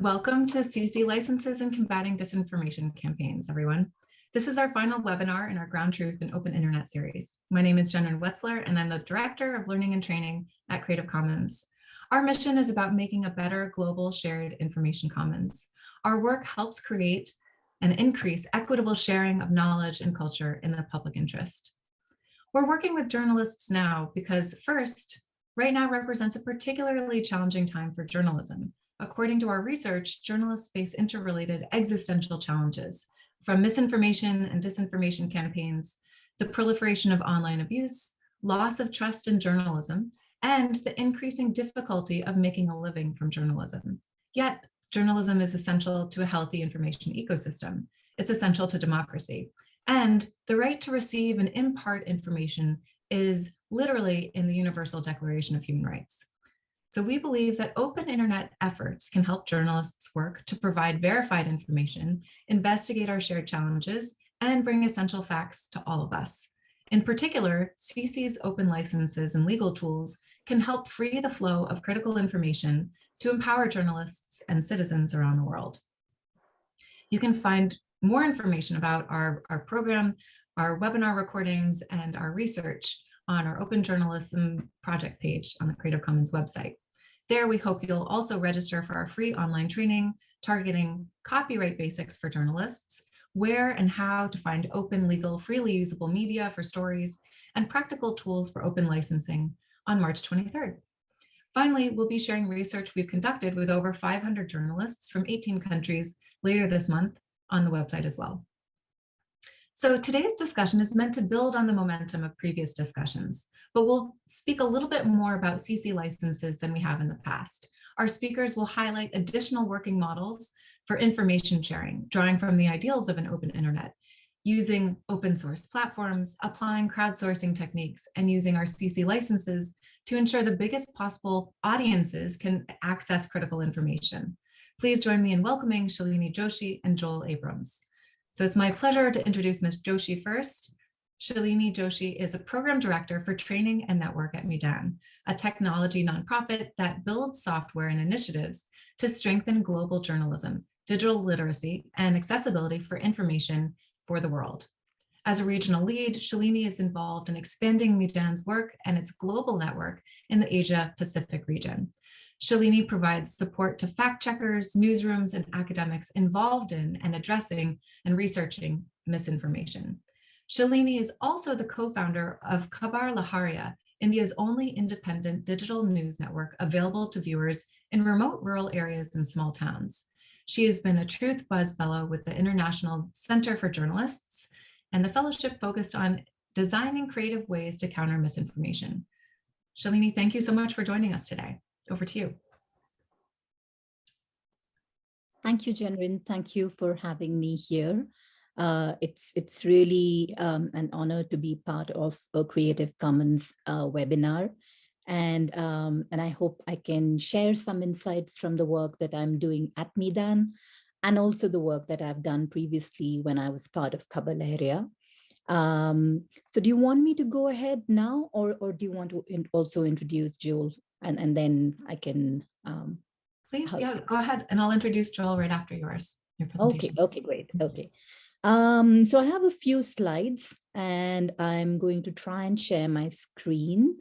Welcome to CC Licenses and Combating Disinformation Campaigns, everyone. This is our final webinar in our Ground Truth and Open Internet series. My name is Jennifer Wetzler, and I'm the Director of Learning and Training at Creative Commons. Our mission is about making a better global shared information commons. Our work helps create and increase equitable sharing of knowledge and culture in the public interest. We're working with journalists now because first, right now represents a particularly challenging time for journalism. According to our research, journalists face interrelated existential challenges from misinformation and disinformation campaigns, the proliferation of online abuse, loss of trust in journalism, and the increasing difficulty of making a living from journalism. Yet, journalism is essential to a healthy information ecosystem. It's essential to democracy. And the right to receive and impart information is literally in the Universal Declaration of Human Rights. So we believe that open internet efforts can help journalists work to provide verified information, investigate our shared challenges, and bring essential facts to all of us. In particular, CC's open licenses and legal tools can help free the flow of critical information to empower journalists and citizens around the world. You can find more information about our, our program, our webinar recordings, and our research on our Open Journalism project page on the Creative Commons website. There, we hope you'll also register for our free online training targeting copyright basics for journalists, where and how to find open, legal, freely usable media for stories, and practical tools for open licensing on March 23rd. Finally, we'll be sharing research we've conducted with over 500 journalists from 18 countries later this month on the website as well. So today's discussion is meant to build on the momentum of previous discussions, but we'll speak a little bit more about CC licenses than we have in the past. Our speakers will highlight additional working models for information sharing, drawing from the ideals of an open internet, using open source platforms, applying crowdsourcing techniques, and using our CC licenses to ensure the biggest possible audiences can access critical information. Please join me in welcoming Shalini Joshi and Joel Abrams. So it's my pleasure to introduce Ms. Joshi first. Shalini Joshi is a program director for training and network at Meedan, a technology nonprofit that builds software and initiatives to strengthen global journalism, digital literacy, and accessibility for information for the world. As a regional lead, Shalini is involved in expanding Meedan's work and its global network in the Asia Pacific region. Shalini provides support to fact checkers, newsrooms, and academics involved in and addressing and researching misinformation. Shalini is also the co-founder of Khabar Lahariya, India's only independent digital news network available to viewers in remote rural areas and small towns. She has been a Truth Buzz Fellow with the International Center for Journalists, and the fellowship focused on designing creative ways to counter misinformation. Shalini, thank you so much for joining us today. Over to you. Thank you, Jenrin. Thank you for having me here. Uh, it's it's really um, an honor to be part of a Creative Commons uh, webinar. And, um, and I hope I can share some insights from the work that I'm doing at Meedan and also the work that I've done previously when I was part of Khabar Lahariya. Um, so do you want me to go ahead now or, or do you want to in also introduce Joel and, and then I can. Um, Please, yeah, go ahead. And I'll introduce Joel right after yours, your presentation. Okay, okay, great. Okay. Um, so I have a few slides and I'm going to try and share my screen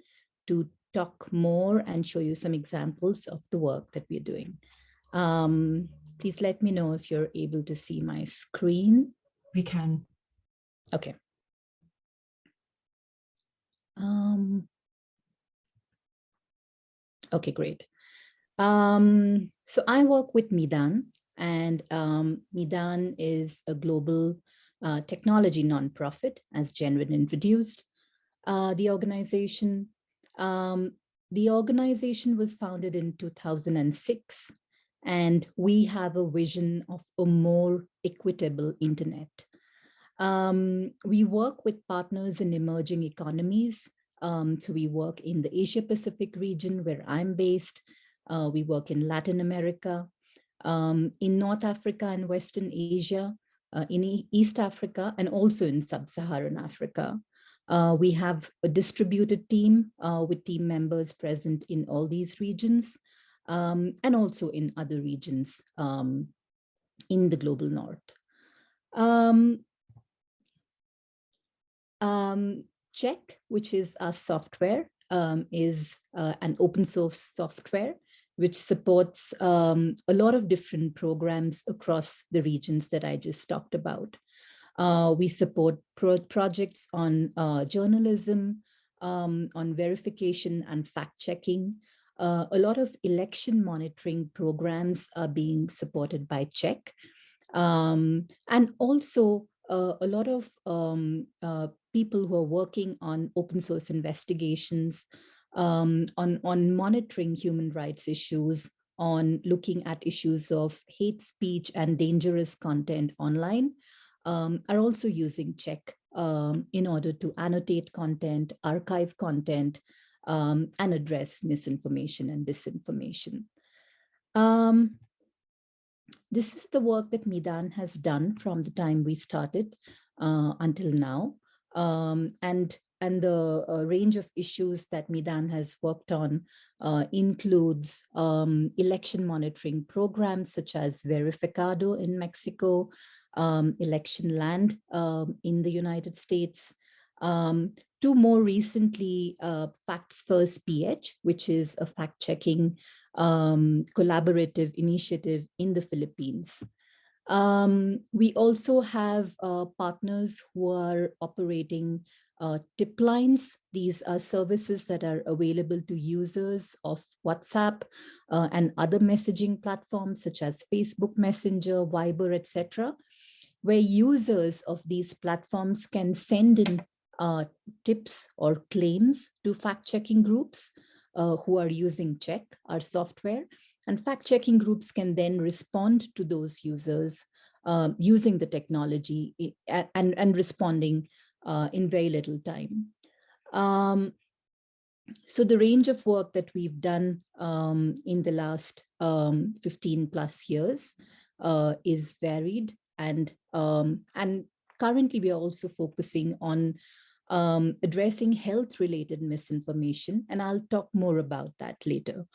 to talk more and show you some examples of the work that we're doing. Um, please let me know if you're able to see my screen. We can. Okay. Um, Okay, great. Um, so I work with Meedan, and um, Meedan is a global uh, technology nonprofit as Jenrin introduced. Uh, the organization, um, the organization was founded in 2006 and we have a vision of a more equitable internet. Um, we work with partners in emerging economies um, so we work in the Asia Pacific region where I'm based. Uh, we work in Latin America, um, in North Africa and Western Asia, uh, in e East Africa, and also in Sub-Saharan Africa. Uh, we have a distributed team uh, with team members present in all these regions. um, and also in other regions um, in the global north. Um, um, Check, which is our software, um, is uh, an open source software which supports um, a lot of different programs across the regions that I just talked about. Uh, we support pro projects on uh, journalism, um, on verification and fact checking. Uh, a lot of election monitoring programs are being supported by Check. Um, and also uh, a lot of um, uh, people who are working on open source investigations, um, on, on monitoring human rights issues, on looking at issues of hate speech and dangerous content online, um, are also using check um, in order to annotate content, archive content, um, and address misinformation and disinformation. Um, this is the work that Meedan has done from the time we started uh, until now. Um, and and the uh, range of issues that Meedan has worked on uh, includes um, election monitoring programs such as Verificado in Mexico, um, Electionland um, in the United States, um, to more recently uh, Facts First PH, which is a fact-checking um, collaborative initiative in the Philippines. Um, we also have uh, partners who are operating uh, tip lines. These are services that are available to users of WhatsApp uh, and other messaging platforms such as Facebook Messenger, Viber, etc., where users of these platforms can send in uh, tips or claims to fact-checking groups uh, who are using Check, our software. And fact-checking groups can then respond to those users uh, using the technology and, and responding uh, in very little time. Um, so the range of work that we've done um, in the last um, 15 plus years uh, is varied and um, and currently we are also focusing on um, addressing health related misinformation and I'll talk more about that later.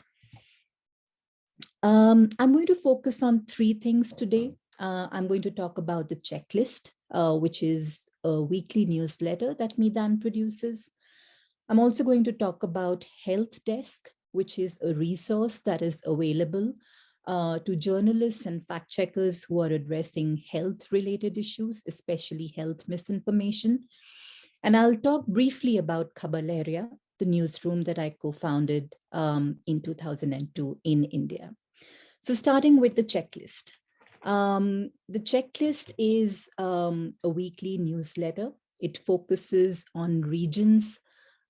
Um, I'm going to focus on three things today. Uh, I'm going to talk about the checklist, uh, which is a weekly newsletter that Meedan produces. I'm also going to talk about Health Desk, which is a resource that is available uh, to journalists and fact checkers who are addressing health related issues, especially health misinformation. And I'll talk briefly about Khabar Lahariya, the newsroom that I co-founded um, in 2002 in India. So starting with the checklist. Um, the checklist is um, a weekly newsletter. It focuses on regions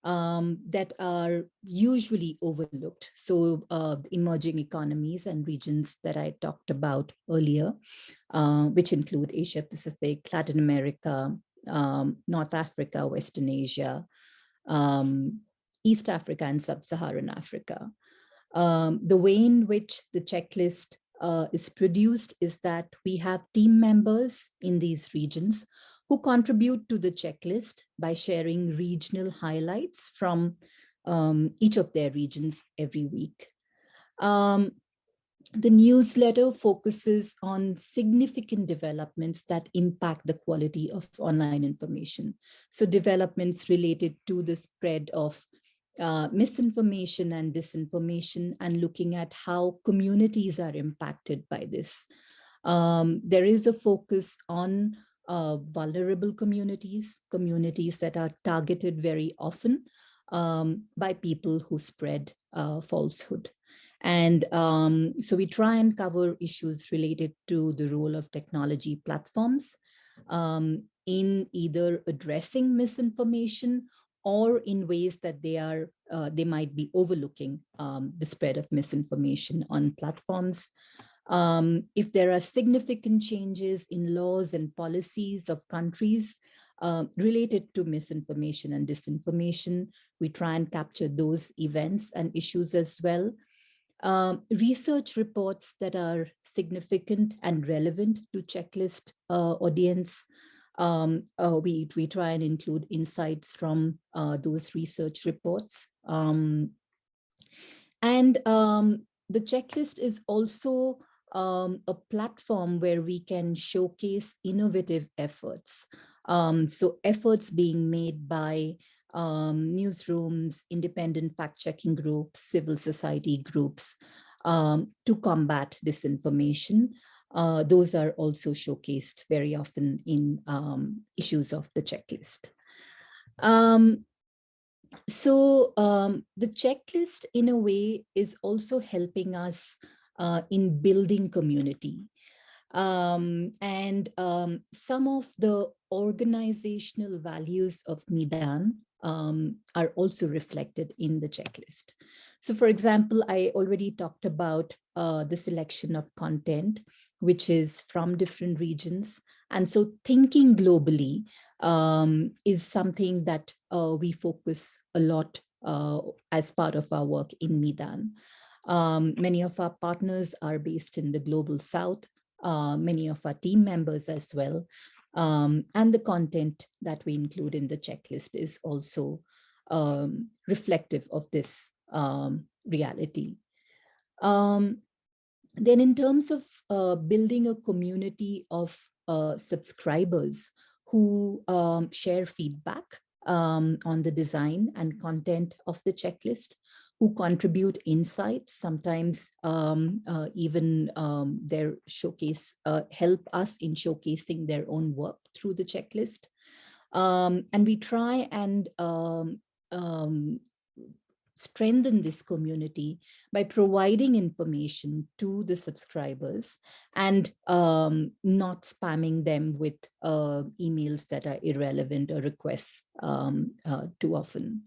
um, that are usually overlooked. So uh, emerging economies and regions that I talked about earlier, uh, which include Asia Pacific, Latin America, um, North Africa, Western Asia, um, East Africa and Sub-Saharan Africa. Um, the way in which the checklist uh, is produced is that we have team members in these regions who contribute to the checklist by sharing regional highlights from um, each of their regions every week. Um, the newsletter focuses on significant developments that impact the quality of online information. So developments related to the spread of uh, misinformation and disinformation and looking at how communities are impacted by this. Um, there is a focus on uh, vulnerable communities, communities that are targeted very often um, by people who spread uh, falsehood. And um, so we try and cover issues related to the role of technology platforms um, in either addressing misinformation or in ways that they are uh, they might be overlooking um, the spread of misinformation on platforms. Um, if there are significant changes in laws and policies of countries uh, related to misinformation and disinformation, we try and capture those events and issues as well. Um, research reports that are significant and relevant to checklist uh, audience um, uh, we, we try and include insights from uh, those research reports. Um, and um, the checklist is also um, a platform where we can showcase innovative efforts. Um, so efforts being made by um, newsrooms, independent fact-checking groups, civil society groups to combat disinformation. Uh, those are also showcased very often in um, issues of the checklist. Um, so um, the checklist in a way is also helping us uh, in building community. Um, and um, some of the organizational values of Meedan um, are also reflected in the checklist. So for example, I already talked about uh, the selection of content, which is from different regions. And so thinking globally um, is something that uh, we focus a lot uh, as part of our work in Meedan. Um, many of our partners are based in the global south, uh, many of our team members as well. Um, and the content that we include in the checklist is also um, reflective of this um, reality. Um, then in terms of uh, building a community of uh, subscribers who um, share feedback um, on the design and content of the checklist, who contribute insights, sometimes um, uh, even um, their showcase, uh, help us in showcasing their own work through the checklist. Um, and we try and um, strengthen this community by providing information to the subscribers and um, not spamming them with uh, emails that are irrelevant or requests um, uh, too often.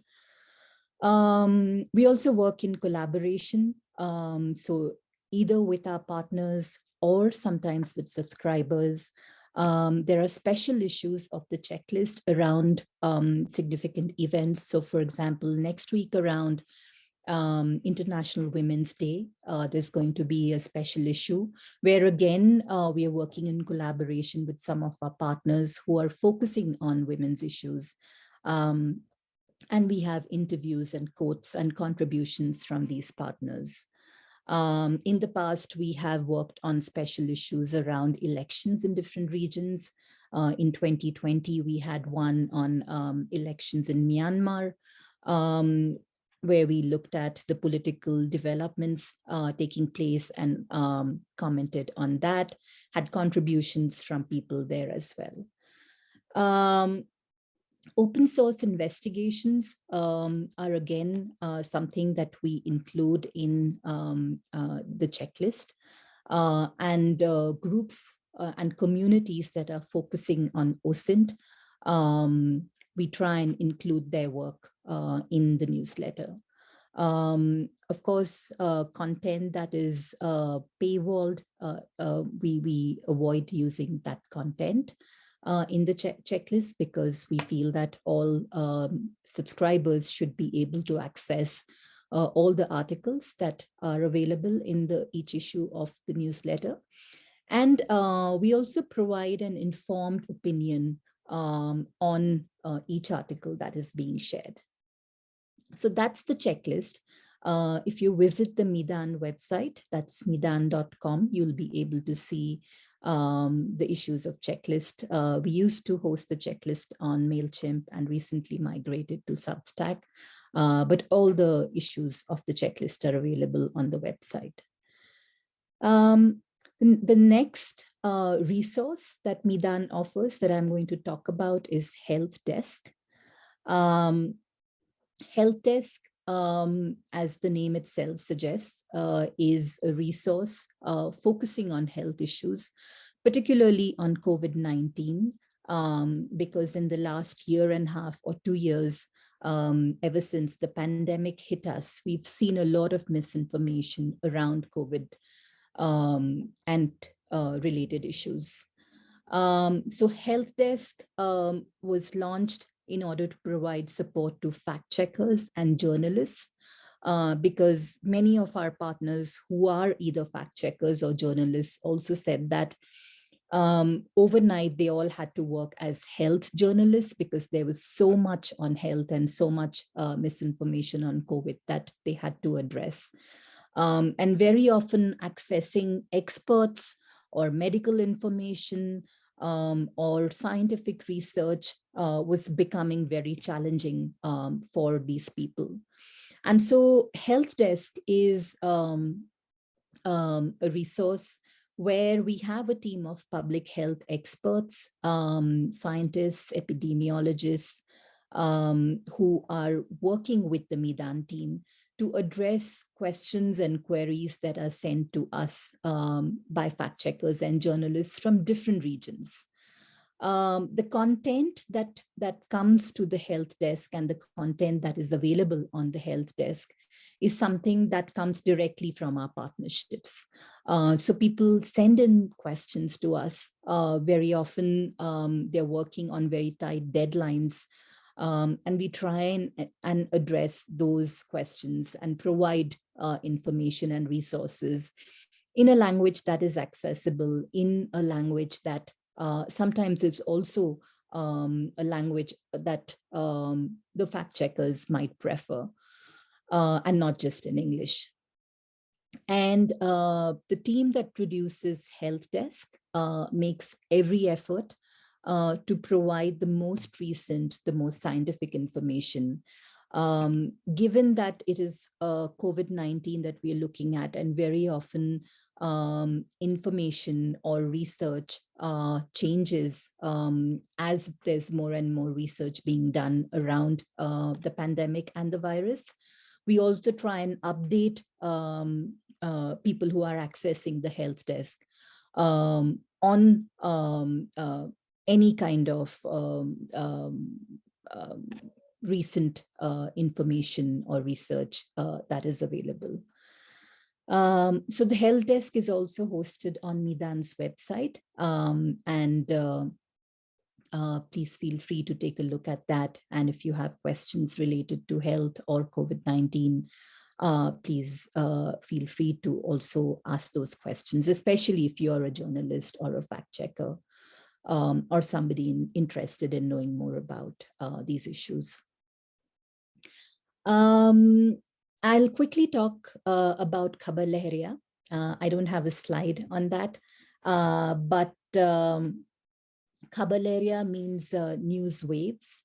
Um, we also work in collaboration. Um, so either with our partners or sometimes with subscribers. Um, there are special issues of the checklist around um, significant events. So for example, next week around um, International Women's Day, uh, there's going to be a special issue where again, uh, we are working in collaboration with some of our partners who are focusing on women's issues. Um, and we have interviews and quotes and contributions from these partners. Um, in the past, we have worked on special issues around elections in different regions. Uh, in 2020, we had one on um, elections in Myanmar, um, where we looked at the political developments uh, taking place and um, commented on that, had contributions from people there as well. Open source investigations um, are again uh, something that we include in um, uh, the checklist uh, and uh, groups uh, and communities that are focusing on OSINT. Um, we try and include their work uh, in the newsletter. Um, of course, content that is paywalled, we, we avoid using that content uh, in the che checklist because we feel that all um, subscribers should be able to access uh, all the articles that are available in the each issue of the newsletter. And uh, we also provide an informed opinion um, on uh, each article that is being shared. So that's the checklist. Uh, if you visit the Meedan website, that's meedan.com, you'll be able to see um, the issues of checklist. Uh, we used to host the checklist on MailChimp and recently migrated to Substack, uh, but all the issues of the checklist are available on the website. Um, the, next uh, resource that Meedan offers that I'm going to talk about is Health Desk. Um, Health Desk um, as the name itself suggests, uh, is a resource uh, focusing on health issues, particularly on COVID-19, um, because in the last year and a half or two years, um, ever since the pandemic hit us, we've seen a lot of misinformation around COVID um, and uh, related issues. Um, so Health Desk um, was launched in order to provide support to fact checkers and journalists uh, because many of our partners who are either fact checkers or journalists also said that um, overnight they all had to work as health journalists because there was so much on health and so much uh, misinformation on COVID that they had to address. um, and very often accessing experts or medical information um, or scientific research uh, was becoming very challenging um, for these people. And so Health Desk is um, um, a resource where we have a team of public health experts, um, scientists, epidemiologists, um, who are working with the Meedan team to address questions and queries that are sent to us um, by fact checkers and journalists from different regions. Um, the content that, that comes to the health desk and the content that is available on the health desk is something that comes directly from our partnerships. Uh, so people send in questions to us. Uh, very often um, they're working on very tight deadlines um, and we try and, and address those questions and provide uh, information and resources in a language that is accessible, in a language that uh, sometimes is also um, a language that um, the fact checkers might prefer, uh, and not just in English. And uh, the team that produces Health Desk uh, makes every effort uh, to provide the most recent, the most scientific information. Um, given that it is uh, COVID-19 that we're looking at and very often um, information or research uh, changes um, as there's more and more research being done around uh, the pandemic and the virus. We also try and update um, uh, people who are accessing the health desk um, on um, uh, any kind of um, um, um, recent uh, information or research uh, that is available. Um, so the help desk is also hosted on Meedan's website um, and uh, uh, please feel free to take a look at that. And if you have questions related to health or COVID-19, uh, please uh, feel free to also ask those questions, especially if you're a journalist or a fact checker um, or somebody in, interested in knowing more about uh, these issues. Um, I'll quickly talk uh, about Khabar Lahariya. Uh, I don't have a slide on that, uh, but um, Khabar means uh, news waves.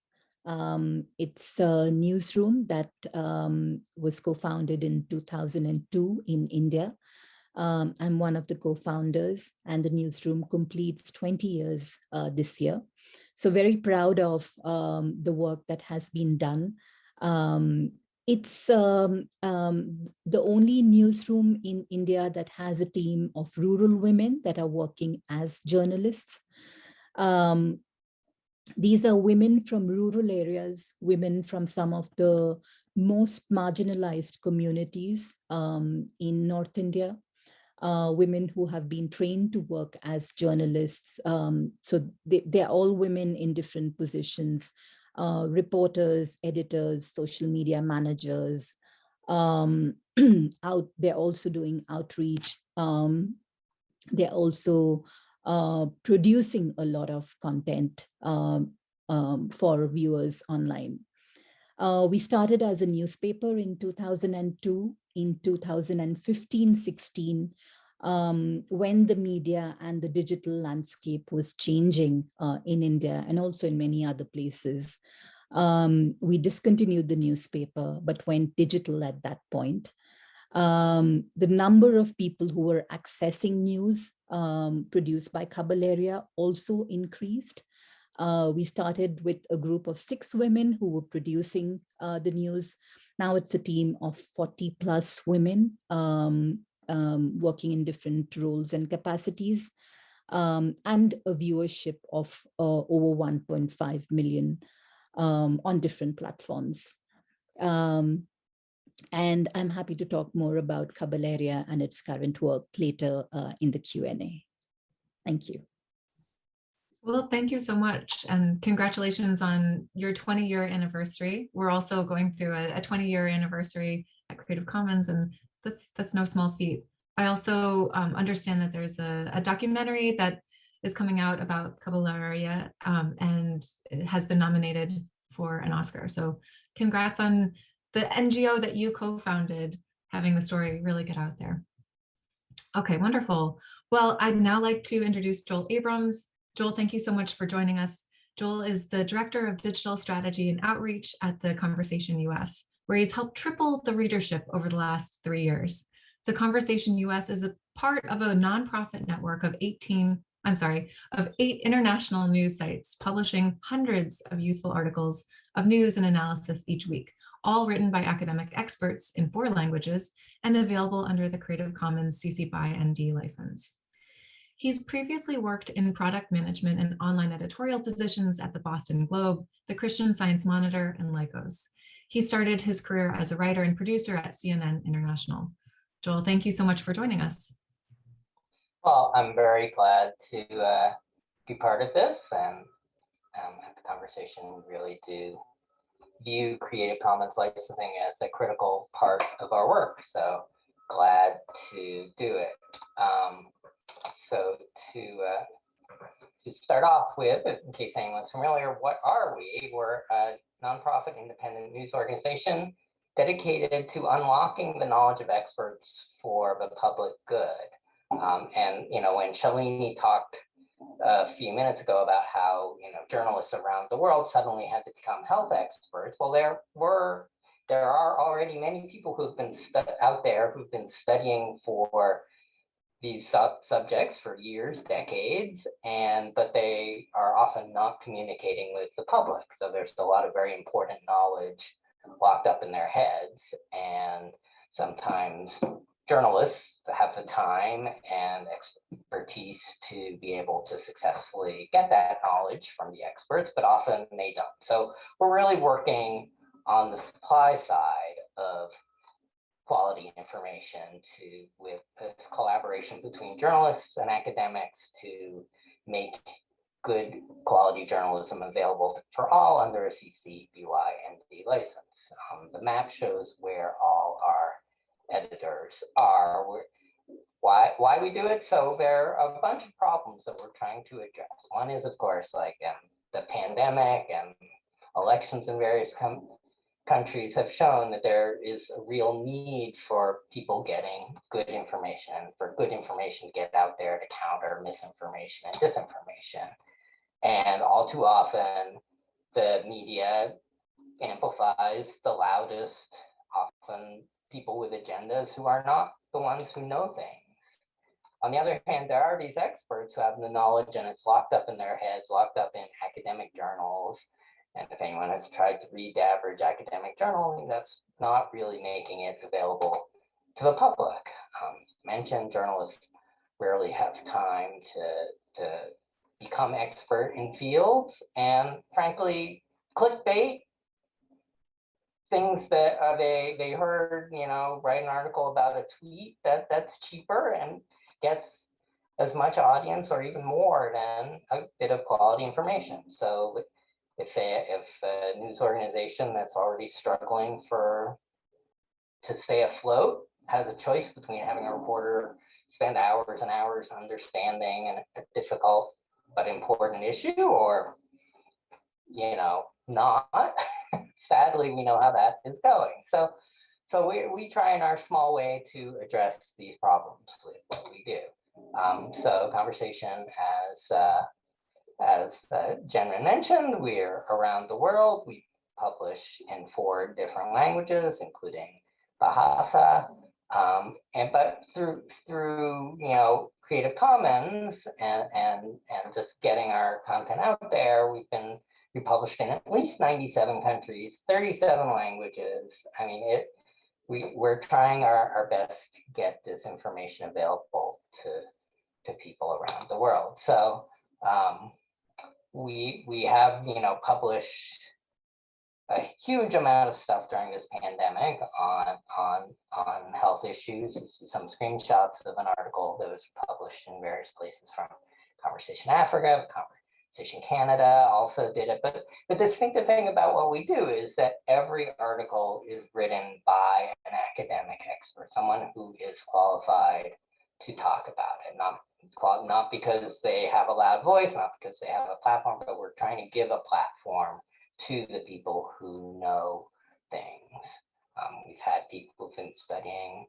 Um, it's a newsroom that um, was co-founded in 2002 in India um, I'm one of the co-founders and the newsroom completes 20 years uh, this year. So very proud of um, the work that has been done. Um, it's um, um, the only newsroom in India that has a team of rural women that are working as journalists. Um, these are women from rural areas, women from some of the most marginalized communities in North India, uh, women who have been trained to work as journalists. Um, so they, they're all women in different positions, uh, reporters, editors, social media managers. Um, out, they're also doing outreach. Um, they're also uh, producing a lot of content um, um, for viewers online. Uh, we started as a newspaper in 2002 in 2015-16 um, when the media and the digital landscape was changing uh, in India and also in many other places. Um, we discontinued the newspaper, but went digital at that point. Um, the number of people who were accessing news um, produced by Khabar Lahariya also increased. Uh, we started with a group of six women who were producing uh, the news. Now it's a team of 40 plus women um, um, working in different roles and capacities, um, and a viewership of uh, over 1.5 million um, on different platforms. Um, and I'm happy to talk more about Khabar Lahariya and its current work later uh, in the Q&A. Thank you. Well, thank you so much. And congratulations on your 20 year anniversary. We're also going through a, a 20 year anniversary at Creative Commons and that's that's no small feat. I also um, understand that there's a, a, documentary that is coming out about Khabar Lahariya um, and has been nominated for an Oscar. So congrats on the NGO that you co-founded having the story really get out there. Okay, wonderful. Well, I'd now like to introduce Joel Abrams. Joel, thank you so much for joining us. Joel is the Director of Digital Strategy and Outreach at the Conversation US, where he's helped triple the readership over the last three years. The Conversation US is a part of a nonprofit network of 18, I'm sorry, of eight international news sites publishing hundreds of useful articles of news and analysis each week, all written by academic experts in four languages and available under the Creative Commons CC BY ND license. He's previously worked in product management and online editorial positions at the Boston Globe, the Christian Science Monitor, and Lycos. He started his career as a writer and producer at CNN International. Joel, thank you so much for joining us. Well, I'm very glad to uh, be part of this and um, have the conversation really do view Creative Commons licensing as a critical part of our work. So glad to do it. Um, so to uh, to start off with, in case anyone's familiar, what are we? We're a nonprofit independent news organization dedicated to unlocking the knowledge of experts for the public good. Um, and, you know, when Shalini talked a few minutes ago about how, you know, journalists around the world suddenly had to become health experts, well, there were, there are already many people who've been out there who've been studying for these sub subjects for years, decades, and but they are often not communicating with the public. So there's a lot of very important knowledge locked up in their heads, and sometimes journalists have the time and expertise to be able to successfully get that knowledge from the experts, but often they don't. So we're really working on the supply side of quality information to with this collaboration between journalists and academics to make good quality journalism available for all under a CC BY ND license. Um, the map shows where all our editors are. why why we do it? So there are a bunch of problems that we're trying to address. One is, of course, like um, the pandemic and elections in various countries have shown that there is a real need for people getting good information, for good information to get out there to counter misinformation and disinformation. And all too often, the media amplifies the loudest, often people with agendas who are not the ones who know things. On the other hand, there are these experts who have the knowledge and it's locked up in their heads, locked up in academic journals. And if anyone has tried to read average academic journal, that's not really making it available to the public. Um, mentioned journalists rarely have time to, to become expert in fields. And frankly, clickbait things that uh, they they heard, you know, write an article about a tweet that that's cheaper and gets as much audience or even more than a bit of quality information. So if a, if a news organization that's already struggling for to stay afloat has a choice between having a reporter spend hours and hours understanding a difficult but important issue or you know not sadly, we know how that is going. So, so we, we try in our small way to address these problems with what we do. Um, so conversation has uh, as uh, Jenrin mentioned, we're around the world. We publish in four different languages, including Bahasa. Um, and but through through you know Creative Commons and and and just getting our content out there, we've been we published in at least 97 countries, 37 languages. I mean, it. We we're trying our, our best to get this information available to to people around the world. So um, we we have you know published a huge amount of stuff during this pandemic on on on health issues. Some screenshots of an article that was published in various places from Conversation Africa, Conversation Canada also did it. But the distinctive thing about what we do is that every article is written by an academic expert, someone who is qualified to talk about it, not, not because they have a loud voice, not because they have a platform, but we're trying to give a platform to the people who know things. Um, we've had people who've been studying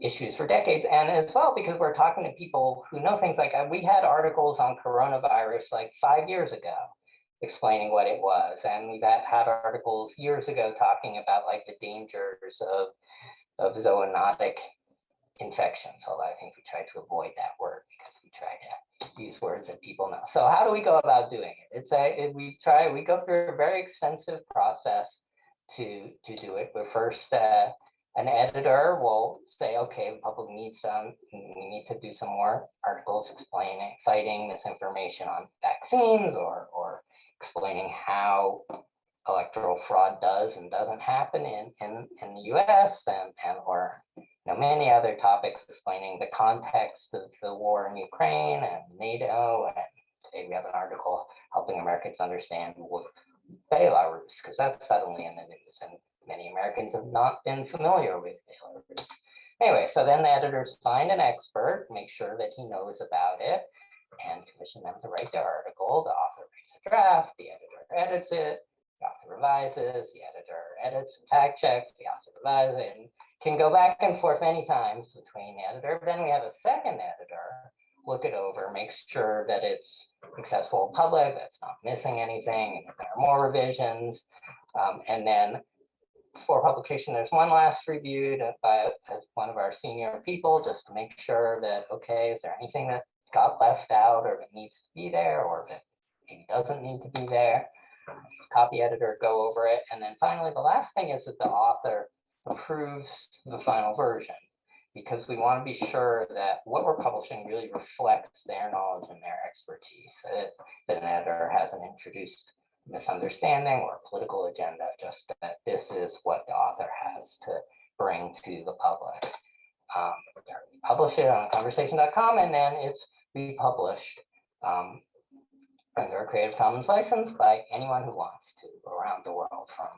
issues for decades and as well because we're talking to people who know things like uh, we had articles on coronavirus like five years ago explaining what it was and we've had, had articles years ago talking about like the dangers of of zoonotic infections although i think we try to avoid that word because we try to use words that people know so how do we go about doing it? It's a it, we try we go through a very extensive process to to do it. But first uh, an editor will say, okay, the public needs some, we need to do some more articles explaining, fighting misinformation on vaccines or, or explaining how electoral fraud does and doesn't happen in, in, in the US and, and or know, many other topics explaining the context of the war in Ukraine and NATO. And today we have an article helping Americans understand what Belarus, because that's suddenly in the news. And many Americans have not been familiar with Belarus. Anyway, so then the editors find an expert, make sure that he knows about it, and commission them to write the article. The author writes a draft, the editor edits it, the author revises, the editor edits and fact checks, the author revises, and can go back and forth many times between the editor. Then we have a second editor look it over, make sure that it's accessible public, that's not missing anything, there are more revisions. Um, and then for publication, there's one last review by one of our senior people, just to make sure that, okay, is there anything that got left out or that needs to be there or that maybe doesn't need to be there? Copy editor, go over it. And then finally, the last thing is that the author approves the final version because we want to be sure that what we're publishing really reflects their knowledge and their expertise. That, that an editor hasn't introduced misunderstanding or political agenda, just that this is what the author has to bring to the public. Um, publish it on conversation.com and then it's republished um, under a Creative Commons license by anyone who wants to around the world from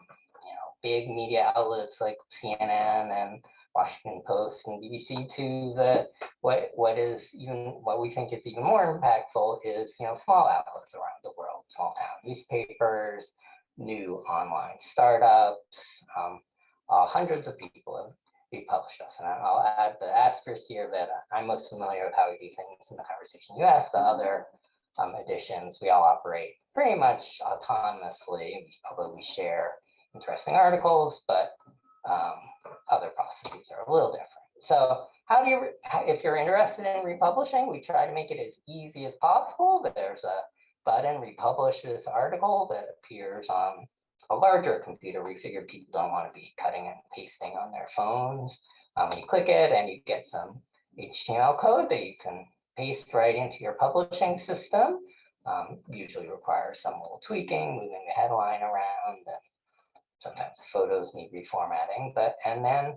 big media outlets like CNN and Washington Post and BBC to the what what is even what we think is even more impactful is you know small outlets around the world, small town newspapers, new online startups. Um, uh, hundreds of people have republished us, and I'll add the asterisk here that I'm most familiar with how we do things in the Conversation US. The other um, editions we all operate pretty much autonomously, although we share interesting articles, but um, other processes are a little different. So how do you, if you're interested in republishing, we try to make it as easy as possible. There's a button, republish this article that appears on a larger computer. We figure people don't want to be cutting and pasting on their phones. Um, you click it and you get some HTML code that you can paste right into your publishing system. Um, usually requires some little tweaking, moving the headline around, and sometimes photos need reformatting, but and then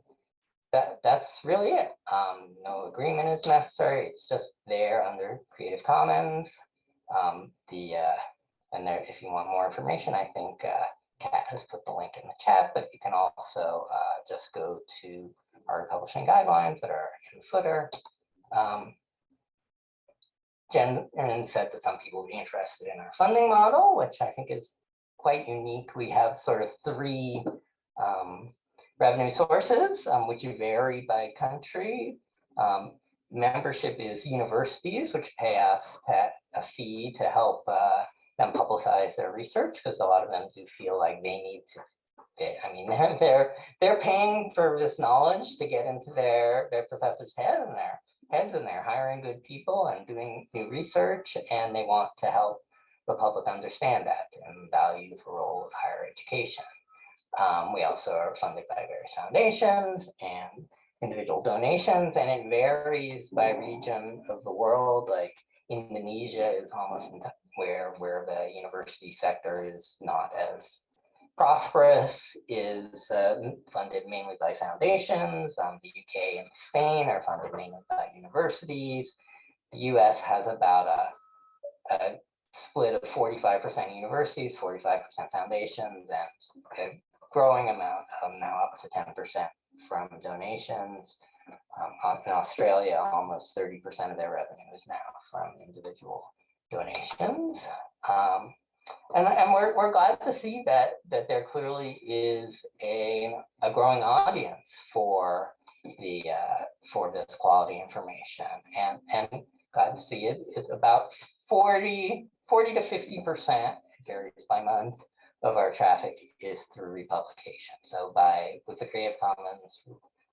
that that's really it. Um, no agreement is necessary. It's just there under Creative Commons. Um, the uh, and there, if you want more information, I think uh, Kat has put the link in the chat, but you can also uh, just go to our publishing guidelines that are in the footer. Um, Jen and said that some people would be interested in our funding model, which I think is quite unique. We have sort of three um, revenue sources, um, which vary by country. Um, membership is universities, which pay us a fee to help uh, them publicize their research, because a lot of them do feel like they need to they, I mean, they're, they're paying for this knowledge to get into their their professor's head and their heads, and they're hiring good people and doing new research, and they want to help the public understand that and value the role of higher education. Um, we also are funded by various foundations and individual donations, and it varies by region of the world. Like Indonesia is almost where where the university sector is not as prosperous, is uh, funded mainly by foundations. Um, the UK and Spain are funded mainly by universities. The US has about a, a split of 45% universities, 45% foundations, and a growing amount um, now up to 10% from donations. Um, in Australia, almost 30% of their revenue is now from individual donations. Um, and, and we're, we're glad to see that that there clearly is a, a growing audience for the uh, for this quality information and and glad to see it it's about 40 40 to 50 percent varies by month of our traffic is through republication so by with the creative commons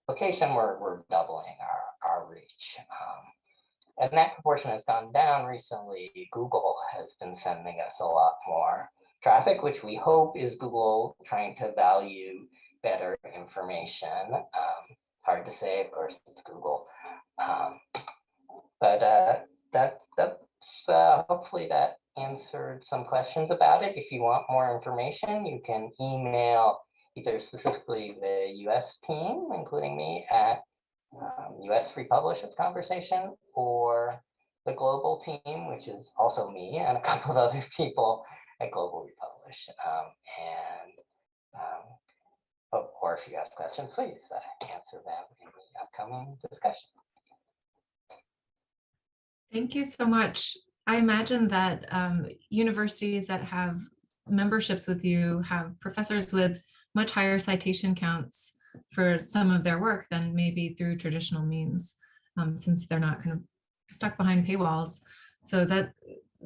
location we're, we're doubling our our reach um, and that proportion has gone down recently. Google has been sending us a lot more traffic, which we hope is Google trying to value better information. Um, hard to say, of course, it's Google. Um, but uh, that that's uh, hopefully that answered some questions about it. If you want more information, you can email either specifically the US team, including me, at um, US Republish of Conversation or the global team, which is also me and a couple of other people at Global Republish. Um, and um, or if you have questions, please uh, answer them in the upcoming discussion. Thank you so much. I imagine that um, universities that have memberships with you have professors with much higher citation counts for some of their work than maybe through traditional means, um, since they're not kind of stuck behind paywalls. So that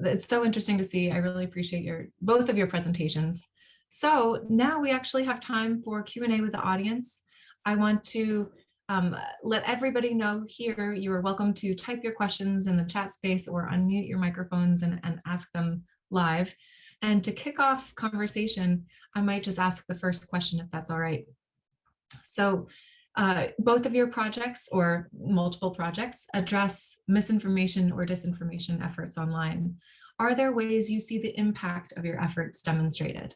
it's so interesting to see. I really appreciate your both of your presentations. So now we actually have time for Q&A with the audience. I want to um, let everybody know here you are welcome to type your questions in the chat space or unmute your microphones and, and ask them live. And to kick off conversation, I might just ask the first question if that's all right. So uh, both of your projects or multiple projects address misinformation or disinformation efforts online. Are there ways you see the impact of your efforts demonstrated?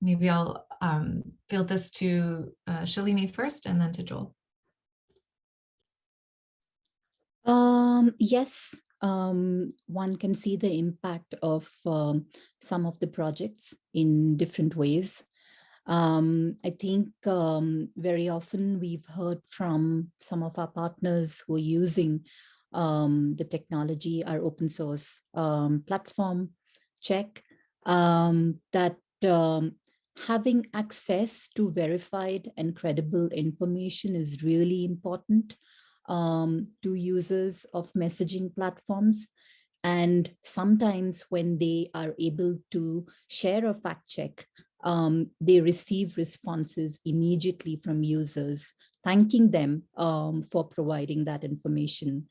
Maybe I'll um, field this to uh, Shalini first and then to Joel. Um, yes, um, one can see the impact of um, some of the projects in different ways. Um, I think um, very often we've heard from some of our partners who are using um, the technology, our open source um, platform, Check, um, that um, having access to verified and credible information is really important to users of messaging platforms. And sometimes when they are able to share a fact check, um, they receive responses immediately from users, thanking them um, for providing that information.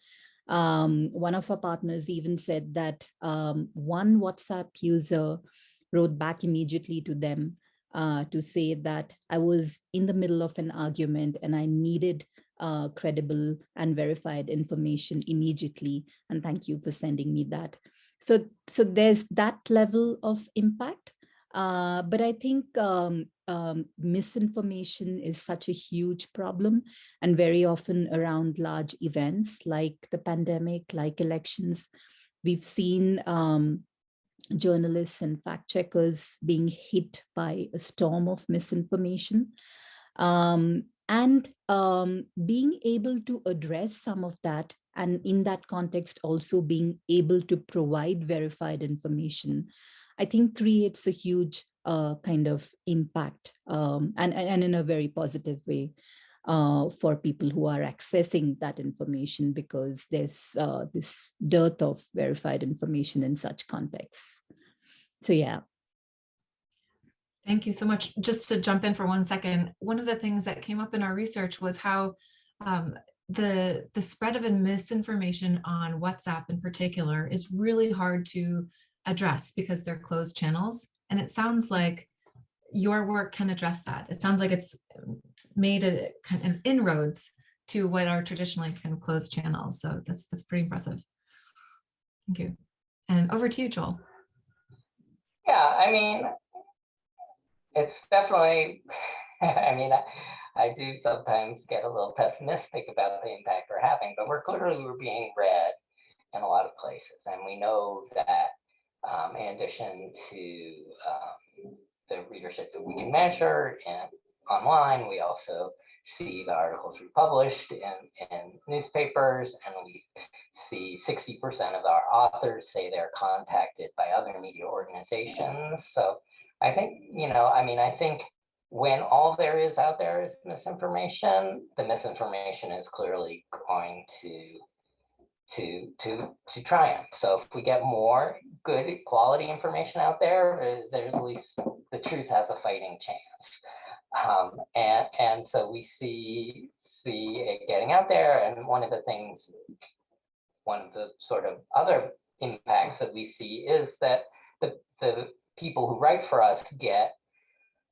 Um, one of our partners even said that um, one WhatsApp user wrote back immediately to them uh, to say that I was in the middle of an argument and I needed uh, credible and verified information immediately. And thank you for sending me that. So, so there's that level of impact. Uh, but I think um, um, misinformation is such a huge problem and very often around large events like the pandemic, like elections. We've seen um, journalists and fact checkers being hit by a storm of misinformation. Um, and um, being able to address some of that and in that context also being able to provide verified information I think creates a huge uh, kind of impact um, and, and in a very positive way uh, for people who are accessing that information because there's uh, this dearth of verified information in such contexts. So yeah. Thank you so much. Just to jump in for one second, one of the things that came up in our research was how um, the, the spread of misinformation on WhatsApp in particular is really hard to address because they're closed channels. And it sounds like your work can address that. It sounds like it's made a kind of inroads to what are traditionally kind of closed channels. So that's that's pretty impressive. Thank you. And over to you, Joel. Yeah, I mean, it's definitely, I mean, I, I do sometimes get a little pessimistic about the impact we're having, but we're clearly we're being read in a lot of places. And we know that um, in addition to um, the readership that we can measure and online, we also see the articles republished in, in newspapers, and we see 60% of our authors say they're contacted by other media organizations. So I think, you know, I mean, I think when all there is out there is misinformation, the misinformation is clearly going to to to to triumph. So if we get more good quality information out there, there's at least the truth has a fighting chance. Um, and and so we see see it getting out there. And one of the things, one of the sort of other impacts that we see is that the the people who write for us get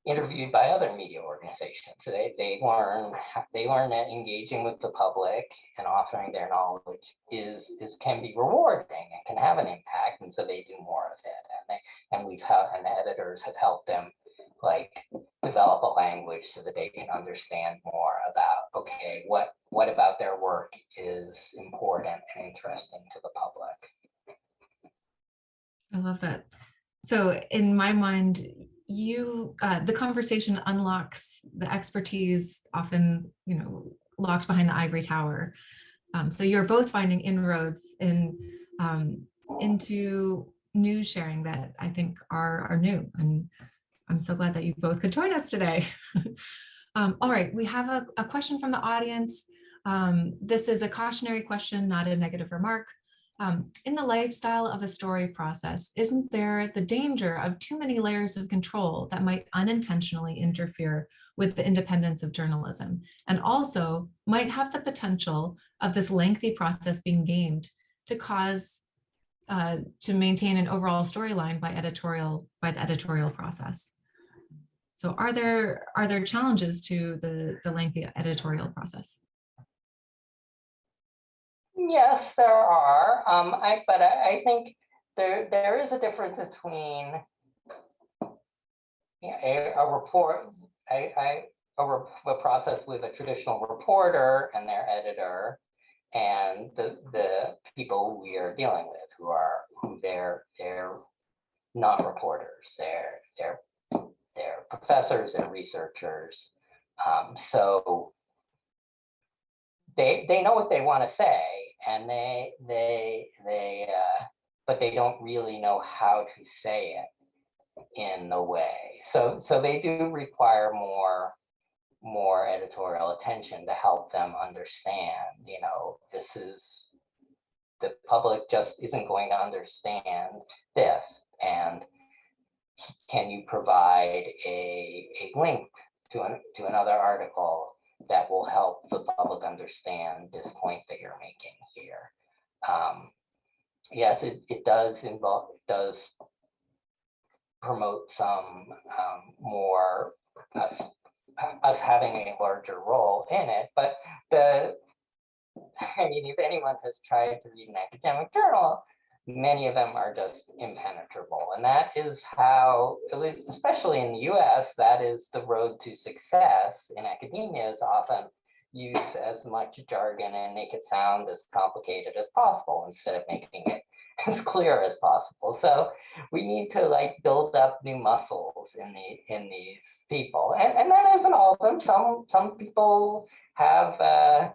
interviewed by other media organizations. They, they learn they learn that engaging with the public and offering their knowledge is is can be rewarding and can have an impact, and so they do more of it. And they and we've had and the editors have helped them like develop a language so that they can understand more about okay what what about their work is important and interesting to the public. I love that. So in my mind, you uh, the conversation unlocks the expertise often you know locked behind the ivory tower um, so you're both finding inroads in um, into news sharing that i think are are new and i'm so glad that you both could join us today. Um, all right we have a, a question from the audience. Um, this is a cautionary question not a negative remark. Um, in the lifestyle of a story process, isn't there the danger of too many layers of control that might unintentionally interfere with the independence of journalism? And also might have the potential of this lengthy process being gamed to cause uh, to maintain an overall storyline by editorial by the editorial process. So are there are there challenges to the, the lengthy editorial process? Yes, there are. Um, I, but I, I think there there is a difference between a, a report, a, a, a, a process with a traditional reporter and their editor, and the the people we are dealing with, who are who they're they're non-reporters, they're they're they're professors and researchers. Um, so they they know what they want to say and they they they uh, but they don't really know how to say it in the way so so they do require more more editorial attention to help them understand you know this is the public just isn't going to understand this and can you provide a, a link to, an, to another article that will help the public understand this point that you're making here. Um, yes, it, it does involve, it does promote some um, more us, us having a larger role in it, but the, I mean, if anyone has tried to read an academic journal, many of them are just impenetrable. And that is how, especially in the US, that is the road to success in academia is often use as much jargon and make it sound as complicated as possible instead of making it as clear as possible. So we need to like build up new muscles in the in these people. And, and that isn't all of them. Some some people have uh,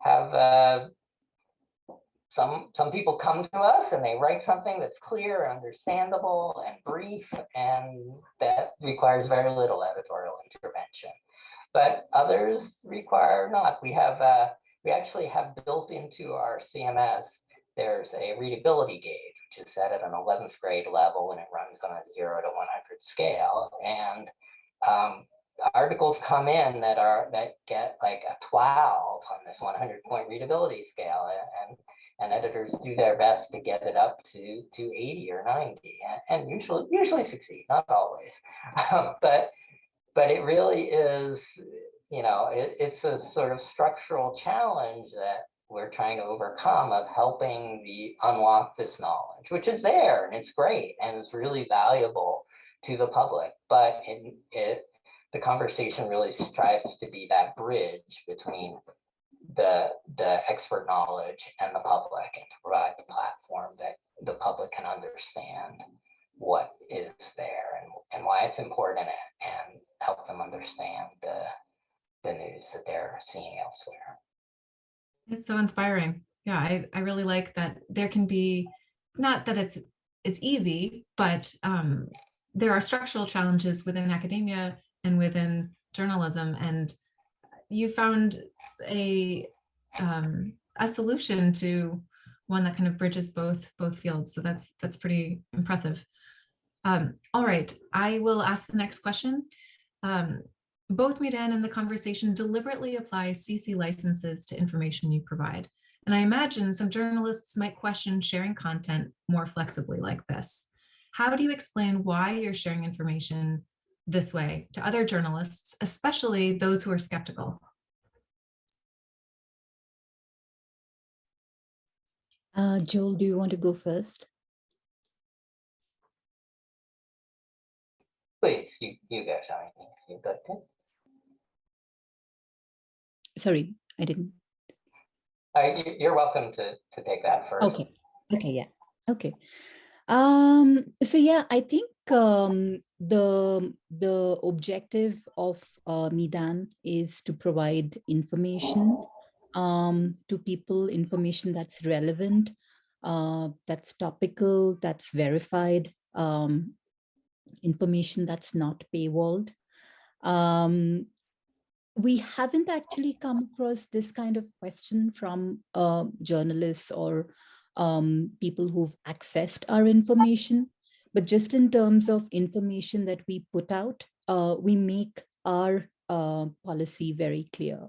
have uh, some some people come to us and they write something that's clear, understandable, and brief, and that requires very little editorial intervention. But others require not. We have uh, we actually have built into our CMS. There's a readability gauge, which is set at an 11th grade level, and it runs on a zero to 100 scale. And um, articles come in that are that get like a 12 on this 100 point readability scale and and editors do their best to get it up to to 80 or 90 and, usually usually succeed not always um, but but it really is you know it, it's a sort of structural challenge that we're trying to overcome of helping the unlock this knowledge which is there and it's great and it's really valuable to the public but it, it the conversation really strives to be that bridge between the the expert knowledge and the public and to provide the platform that the public can understand what is there and, and why it's important and help them understand the the news that they're seeing elsewhere. It's so inspiring. Yeah, I, I really like that there can be, not that it's it's easy, but um, there are structural challenges within academia and within journalism. And you found a um, a solution to one that kind of bridges both both fields. So that's that's pretty impressive. Um, all right, I will ask the next question. Um, both Meedan and the conversation deliberately apply CC licenses to information you provide. And I imagine some journalists might question sharing content more flexibly like this. How do you explain why you're sharing information this way to other journalists, especially those who are skeptical? Uh, Joel, do you want to go first? Please, you, you go, Shani, if you'd like to. Sorry, I didn't. Uh, you, you're welcome to, to take that first. Okay. Okay. Yeah. Okay. Um, so yeah, I think um, the the objective of uh, Meedan is to provide information um, to people, information that's relevant, uh, that's topical, that's verified, um, information that's not paywalled. Um, we haven't actually come across this kind of question from uh, journalists or um, people who've accessed our information. But just in terms of information that we put out, uh, we make our uh, policy very clear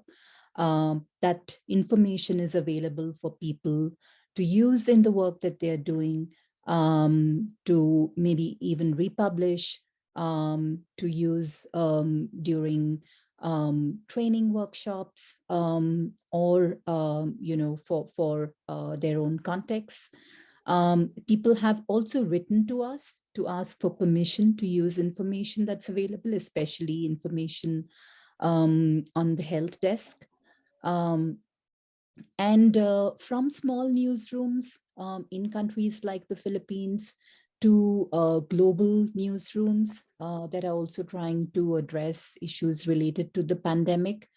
um, that information is available for people to use in the work that they're doing, um, to maybe even republish, um, to use um, during um, training workshops um, or, um, you know, for, for uh, their own contexts. Um, people have also written to us to ask for permission to use information that's available, especially information um, on the health desk. Um, and uh, from small newsrooms in countries like the Philippines, to uh, global newsrooms uh, that are also trying to address issues related to the pandemic.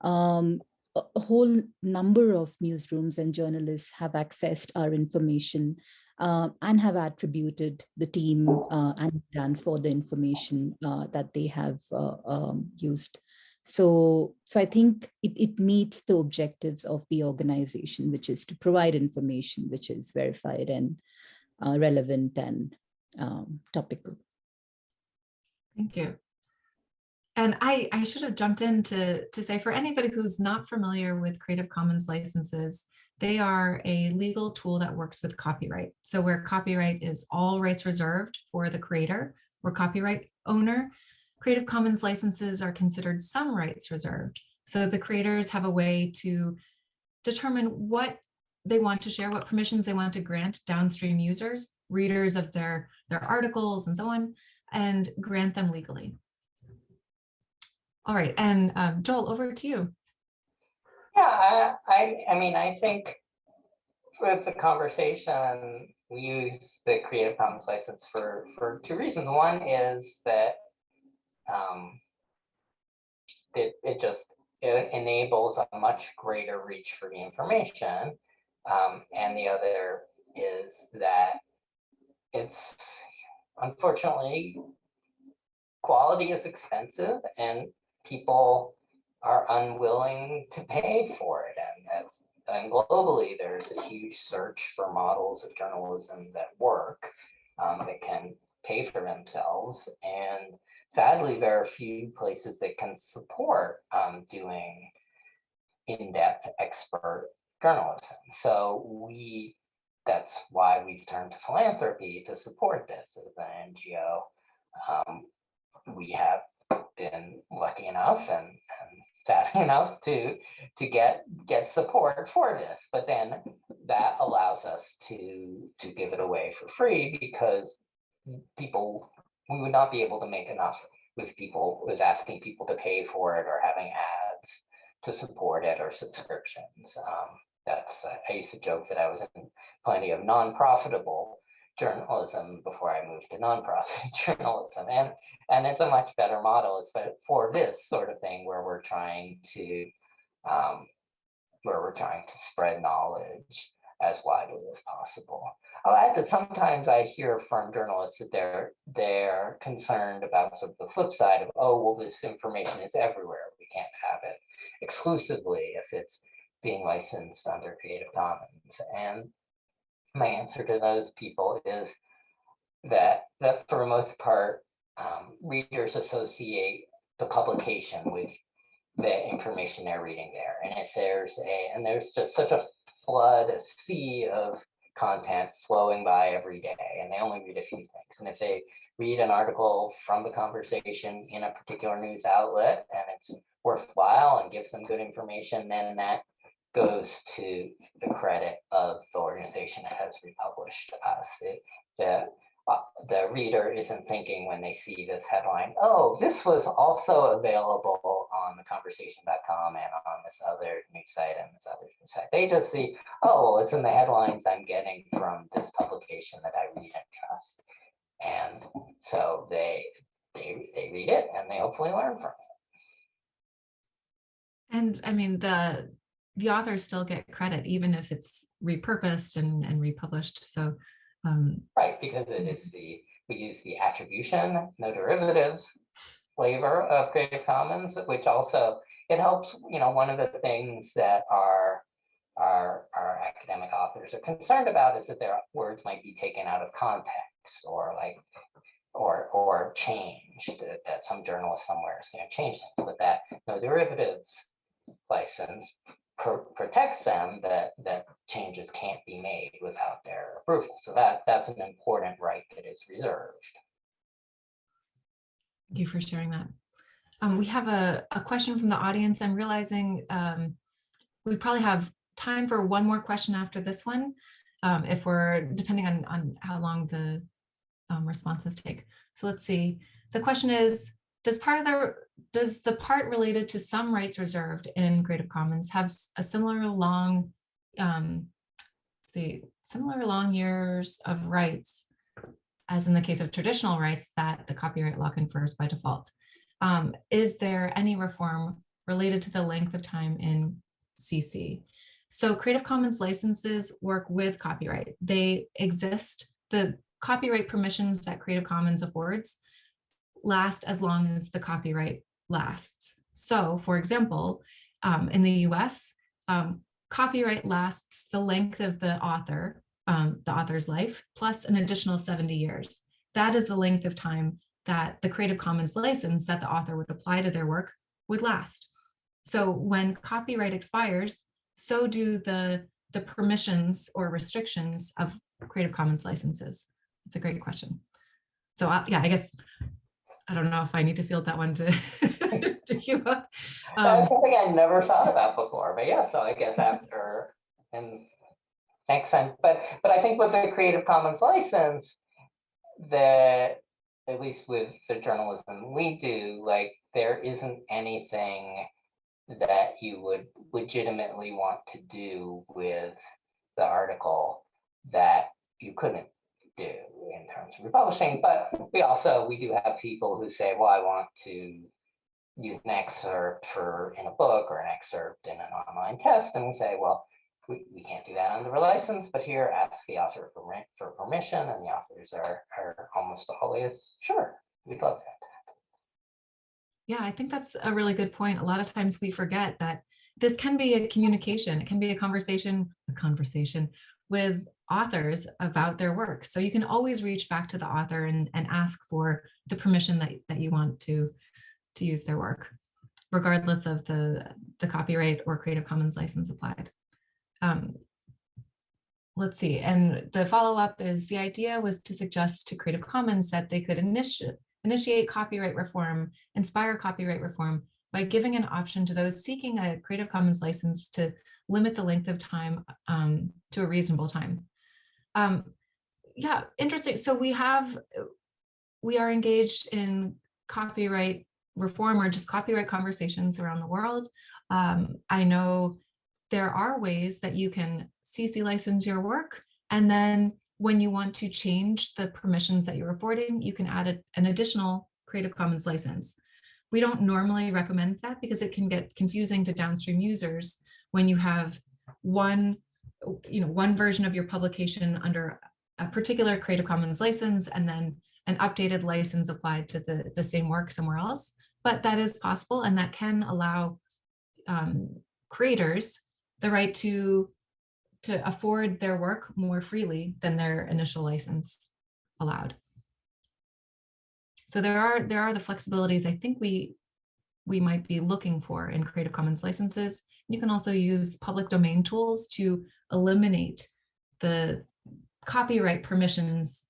Um, a, whole number of newsrooms and journalists have accessed our information uh, and have attributed the team uh, and done for the information uh, that they have uh, um, used. So, so I think it, it meets the objectives of the organization, which is to provide information which is verified and uh, relevant and um, topical. Thank you. And I, I should have jumped in to, to say for anybody who's not familiar with Creative Commons licenses, they are a legal tool that works with copyright. So where copyright is all rights reserved for the creator or copyright owner, Creative Commons licenses are considered some rights reserved. So the creators have a way to determine what they want to share, what permissions they want to grant downstream users, readers of their, their articles and so on, and grant them legally. All right, and um, Joel, over to you. Yeah, I, I, I mean, I think with the conversation, we use the Creative Commons license for, for two reasons. One is that um, it, it just it enables a much greater reach for the information. Um, and the other is that it's unfortunately quality is expensive and people are unwilling to pay for it. And that's and globally, there's a huge search for models of journalism that work, um, that can pay for themselves. And sadly, there are few places that can support um, doing in-depth expert journalism. So we, that's why we've turned to philanthropy to support this as an NGO. Um, we have been lucky enough and, and sad enough to to get get support for this, but then that allows us to to give it away for free because people we would not be able to make enough with people with asking people to pay for it or having ads to support it or subscriptions. Um, that's, uh, I used to joke that I was in plenty of non-profitable journalism before I moved to nonprofit journalism. And, and it's a much better model for, for this sort of thing where we're trying to, um, where we're trying to spread knowledge as widely as possible. I'll add that sometimes I hear from journalists that they're they're concerned about sort of the flip side of, oh, well, this information is everywhere. We can't have it exclusively if it's being licensed under Creative Commons. And my answer to those people is that that for the most part, um, readers associate the publication with the information they're reading there. And if there's a, and there's just such a flood, a sea of content flowing by every day, and they only read a few things. And if they read an article from the conversation in a particular news outlet and it's worthwhile and gives them good information, then that goes to the credit of the organization that has republished us. It, the, uh, the reader isn't thinking when they see this headline, oh, this was also available on the conversation.com and on this other news site and this other news site. They just see, oh, well, it's in the headlines I'm getting from this publication that I read and trust. And so they, they, they read it and they hopefully learn from it. And I mean, the the authors still get credit, even if it's repurposed and, and republished. So um, right, because it is the we use the attribution, no derivatives flavor of Creative Commons, which also it helps. You know, one of the things that our our our academic authors are concerned about is that their words might be taken out of context or like or or changed. That, that some journalist somewhere is going to change things, but that no derivatives license protects them that that changes can't be made without their approval. So that that's an important right that is reserved. Thank you for sharing that. Um, we have a, a question from the audience. I'm realizing um, we probably have time for one more question after this one, um, if we're depending on, on how long the um, responses take. So let's see. The question is, does part of the does the part related to some rights reserved in Creative Commons have a similar long um, see similar long years of rights as in the case of traditional rights that the copyright law confers by default. Um, is there any reform related to the length of time in CC? So Creative Commons licenses work with copyright. They exist, the copyright permissions that Creative Commons affords last as long as the copyright lasts. So for example, um, in the US, um, copyright lasts the length of the author, um, the author's life, plus an additional 70 years. That is the length of time that the Creative Commons license that the author would apply to their work would last. So when copyright expires, so do the, the permissions or restrictions of Creative Commons licenses. It's a great question. So uh, yeah, I guess I don't know if I need to field that one to, to you. Um, That's something I never thought about before, but yeah, so I guess after and makes sense. But but I think with the Creative Commons license, that at least with the journalism we do, like there isn't anything that you would legitimately want to do with the article that you couldn't do in terms of republishing, but we also, we do have people who say, well, I want to use an excerpt for in a book or an excerpt in an online test. And we say, well, we, we can't do that under a license, but here ask the author for, for permission and the authors are, are almost always, sure, we'd love that. Yeah, I think that's a really good point. A lot of times we forget that this can be a communication. It can be a conversation, a conversation with authors about their work. So you can always reach back to the author and, and ask for the permission that, that you want to, to use their work, regardless of the, the copyright or Creative Commons license applied. Um, let's see, and the follow-up is the idea was to suggest to Creative Commons that they could initiate initiate copyright reform, inspire copyright reform by giving an option to those seeking a Creative Commons license to limit the length of time um, to a reasonable time. Um, yeah, interesting. So we have, we are engaged in copyright reform or just copyright conversations around the world. Um, I know there are ways that you can CC license your work and then when you want to change the permissions that you're reporting, you can add a, an additional Creative Commons license. We don't normally recommend that because it can get confusing to downstream users when you have one, you know, one version of your publication under a particular Creative Commons license and then an updated license applied to the, the same work somewhere else. But that is possible and that can allow um, creators the right to, to afford their work more freely than their initial license allowed. So there are there are the flexibilities I think we we might be looking for in Creative Commons licenses. You can also use public domain tools to eliminate the copyright permissions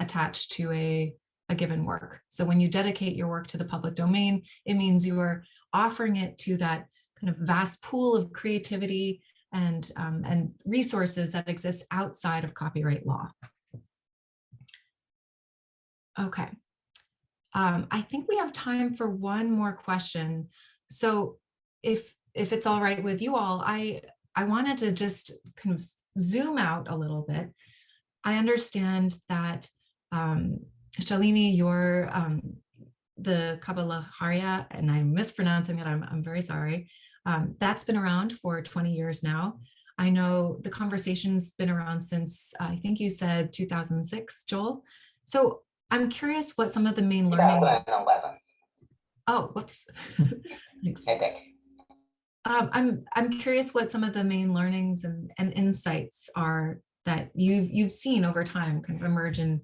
attached to a, a given work. So when you dedicate your work to the public domain, it means you are offering it to that kind of vast pool of creativity and, um, and resources that exist outside of copyright law. Okay, um, I think we have time for one more question. So if if it's all right with you all, I I wanted to just kind of zoom out a little bit. I understand that um, Shalini, you're um, the Kabbalah and I'm mispronouncing it, I'm, I'm very sorry. Um, that's been around for 20 years now. I know the conversation's been around since, I think you said 2006, Joel. So I'm curious what some of the main learning. 2011. Oh, whoops. Thanks. Um, I'm I'm curious what some of the main learnings and, and insights are that you've you've seen over time kind of emerge in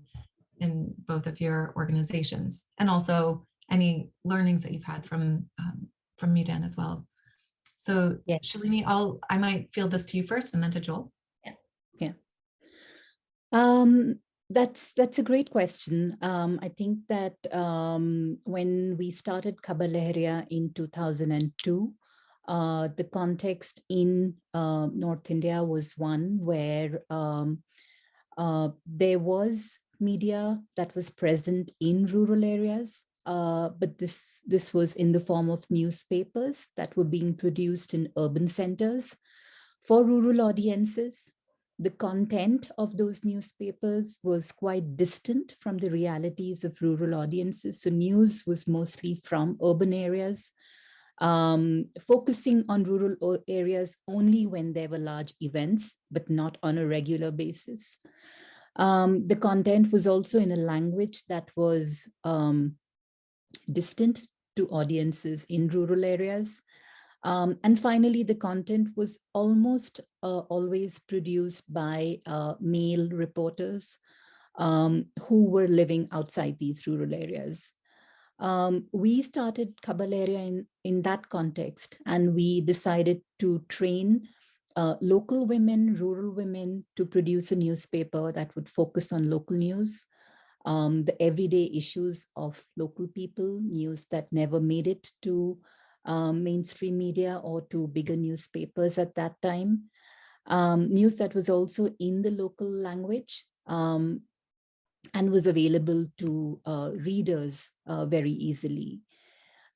in both of your organizations and also any learnings that you've had from um, from Meedan as well. So yeah. Shalini, I'll I might field this to you first and then to Joel. Yeah. Yeah. Um, that's that's a great question. Um, I think that um, when we started Khabar Lahariya in 2002, uh, the context in uh, North India was one where um, uh, there was media that was present in rural areas, uh, but this, this was in the form of newspapers that were being produced in urban centers for rural audiences the content of those newspapers was quite distant from the realities of rural audiences. So news was mostly from urban areas, um, focusing on rural areas only when there were large events, but not on a regular basis. Um, the content was also in a language that was um, distant to audiences in rural areas. Um, and finally, the content was almost uh, always produced by uh, male reporters um, who were living outside these rural areas. Um, we started Khabar Lahariya in, in that context, and we decided to train uh, local women, rural women to produce a newspaper that would focus on local news, um, the everyday issues of local people, news that never made it to um, mainstream media or to bigger newspapers at that time. Um, news that was also in the local language um, and was available to uh, readers uh, very easily.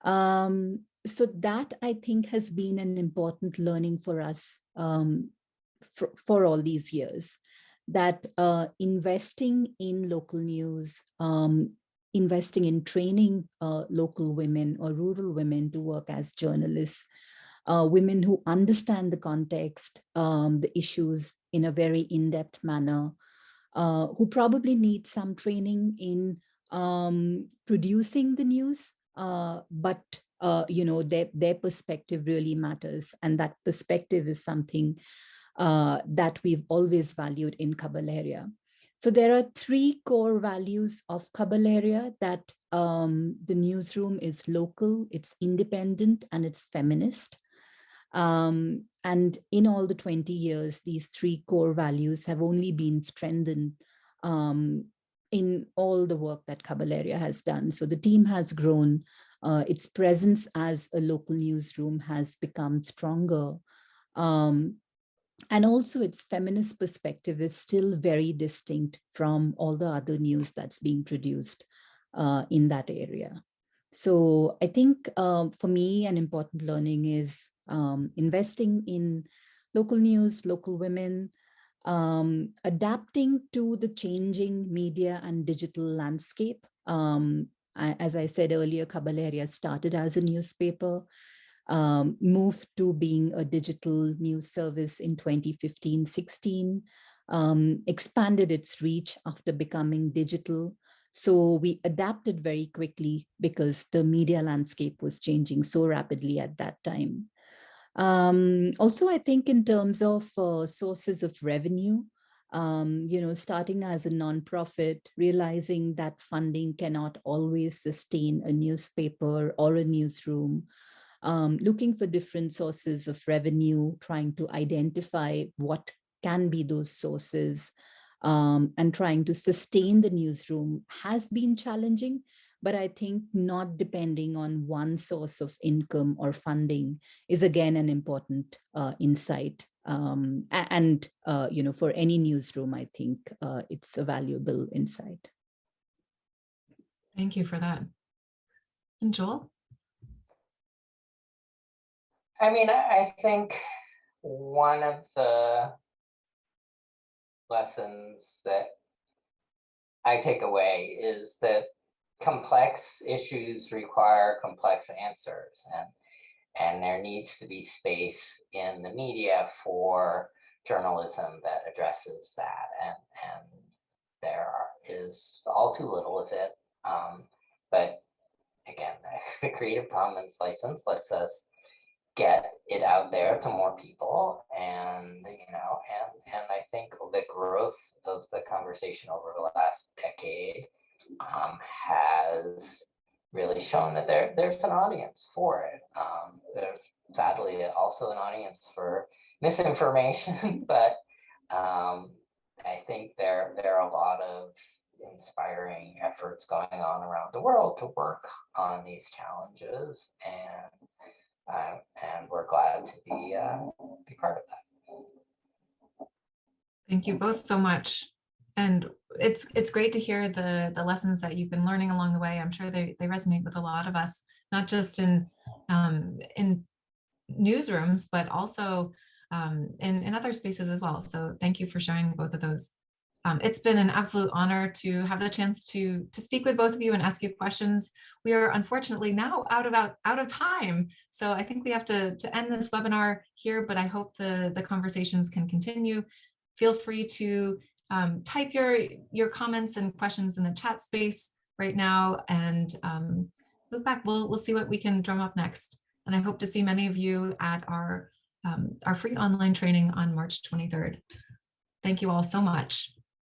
Um, so that I think has been an important learning for us um, for, for all these years that uh, investing in local news um, investing in training uh, local women or rural women to work as journalists, uh, women who understand the context, um, the issues in a very in-depth manner, uh, who probably need some training in um, producing the news, uh, but uh, you know their, their perspective really matters. And that perspective is something uh, that we've always valued in Khabar Lahariya. So there are three core values of Khabar Lahariya that um, the newsroom is local, it's independent, and it's feminist. Um, and in all the 20 years, these three core values have only been strengthened um, in all the work that Khabar Lahariya has done. So the team has grown, uh, its presence as a local newsroom has become stronger. Um, and also its feminist perspective is still very distinct from all the other news that's being produced uh, in that area. So I think um, for me, an important learning is um, investing in local news, local women, um, adapting to the changing media and digital landscape. Um, I, as I said earlier, Khabar Lahariya started as a newspaper, um, moved to being a digital news service in 2015-16, um, expanded its reach after becoming digital. So we adapted very quickly because the media landscape was changing so rapidly at that time. Um, also, I think in terms of uh, sources of revenue, um, you know, starting as a nonprofit, realizing that funding cannot always sustain a newspaper or a newsroom, um, looking for different sources of revenue, trying to identify what can be those sources, um, and trying to sustain the newsroom has been challenging, but I think not depending on one source of income or funding is again an important uh, insight. Um, and, uh, you know, for any newsroom, I think uh, it's a valuable insight. Thank you for that. And Joel? I mean, I think one of the lessons that I take away is that complex issues require complex answers and and there needs to be space in the media for journalism that addresses that and and there is all too little of it. Um, but again the creative commons license lets us get it out there to more people and you know and and i think the growth of the conversation over the last decade um, has really shown that there there's an audience for it um, there's sadly also an audience for misinformation but um, i think there there are a lot of inspiring efforts going on around the world to work on these challenges and uh, and we're glad to be uh, be part of that. Thank you both so much. And it's it's great to hear the the lessons that you've been learning along the way. I'm sure they they resonate with a lot of us, not just in um, in newsrooms, but also um, in, in other spaces as well. So thank you for sharing both of those. Um, it's been an absolute honor to have the chance to, to speak with both of you and ask you questions. We are unfortunately now out of out, out of time. So I think we have to, to end this webinar here, but I hope the, the conversations can continue. Feel free to um, type your, your comments and questions in the chat space right now and um, look back. We'll, we'll see what we can drum up next. And I hope to see many of you at our, um, our free online training on March 23rd. Thank you all so much.